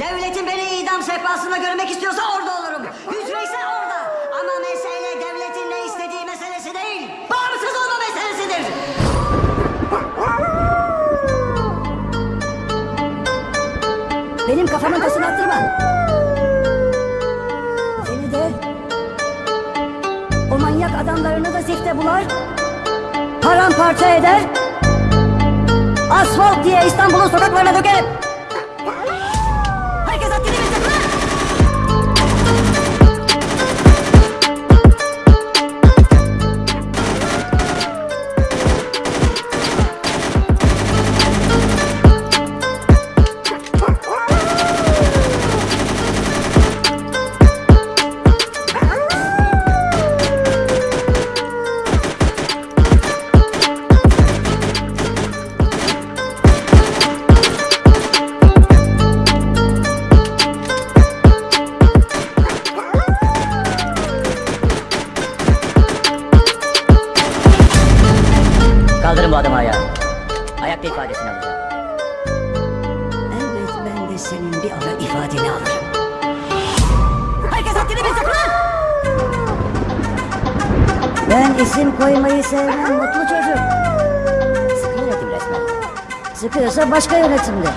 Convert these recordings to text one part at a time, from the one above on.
Devletin beni idam sehpasında görmek istiyorsa orada olurum. Hücreyse orada. Ama mesele devletin ne istediği meselesi değil. Bağımsız olma meselesidir. Benim kafamın tasını attırma. Seni de o manyak adamlarını da zifte bular. Paramparça eder. Asfalt diye İstanbul'un sokaklarına dökerim. İfadeni alırım. Herkes haddini bilsin lan! Ben isim koymayı sevmem mutlu çocuk. Sıkı yönetim resmen. Sıkıyorsa başka yönetimde.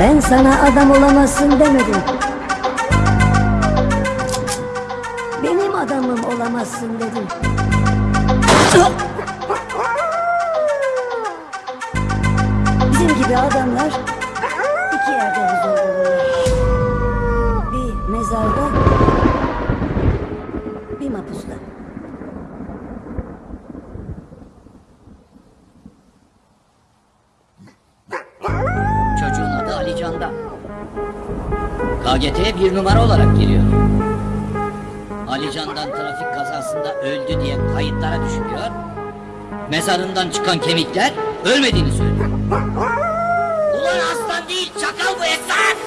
Ben sana adam olamazsın demedim. Benim adamım olamazsın dedim. KGT'ye bir numara olarak geliyor. Ali Can'dan trafik kazasında öldü diye kayıtlara düşüyor. Mezarından çıkan kemikler ölmediğini söylüyor. Ulan aslan değil çakal bu Esat!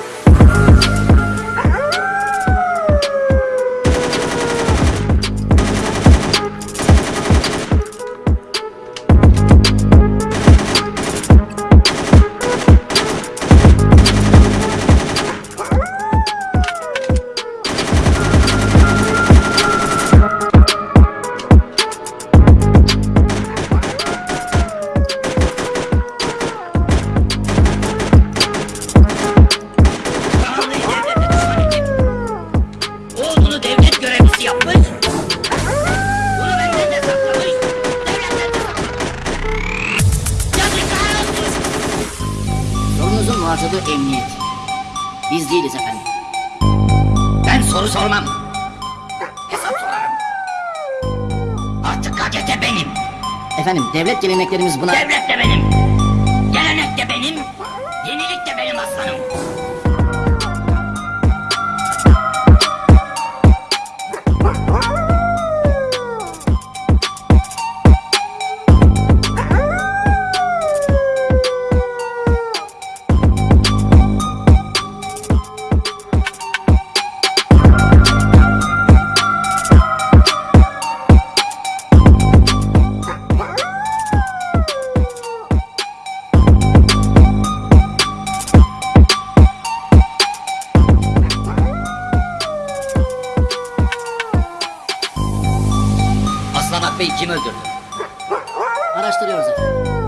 Muhatabı emniyet. Biz değiliz efendim. Ben soru sormam. Hesap sorarım. Artık KGT benim. Efendim devlet geleneklerimiz buna... Devlet de benim.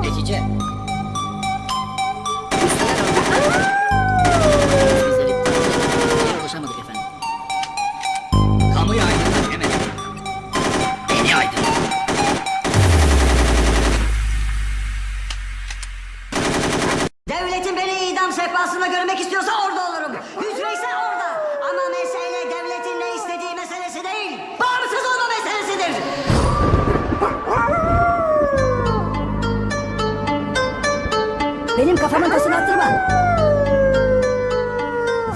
Netice? Bizleri. Devletin beni idam sehpasında görmek istiyorsa orada Benim kafamın tasını attırma.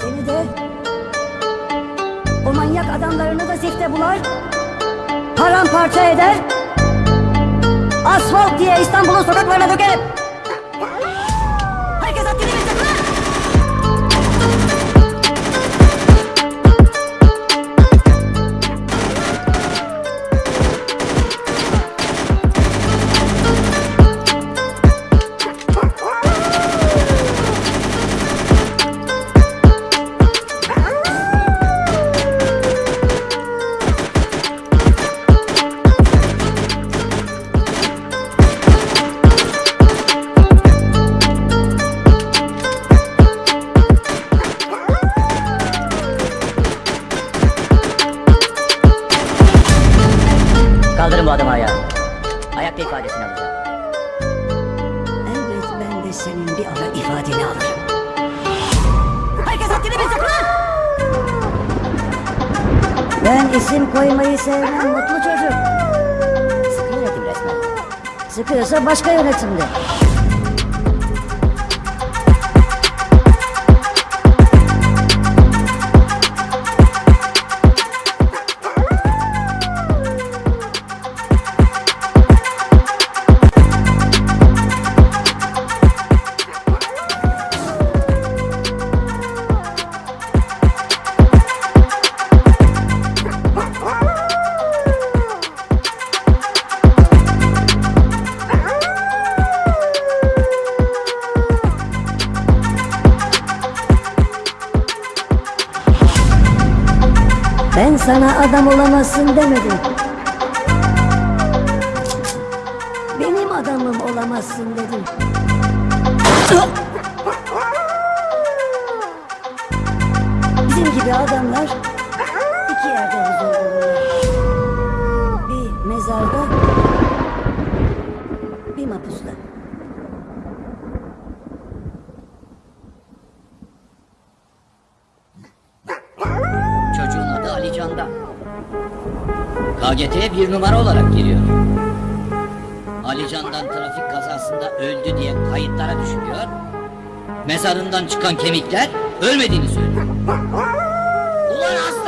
Seni de o manyak adamlarını da zifte bular. Paramparça eder. Asfalt diye İstanbul'un sokaklarına dökerim. Senin bir ara ifadeni alırım. Herkes haddini bilsin lan! Ben isim koymayı sevmem mutlu çocuk. Sıkı yönetim resmen. Sıkıyorsa başka yönetimde. Sana adam olamazsın demedim. Benim adamım olamazsın dedim. Bizim gibi adamlar KGT'ye bir numara olarak giriyor. Ali Can'dan trafik kazasında öldü diye kayıtlara düşülüyor. Mezarından çıkan kemikler ölmediğini söylüyor. Ulan aslan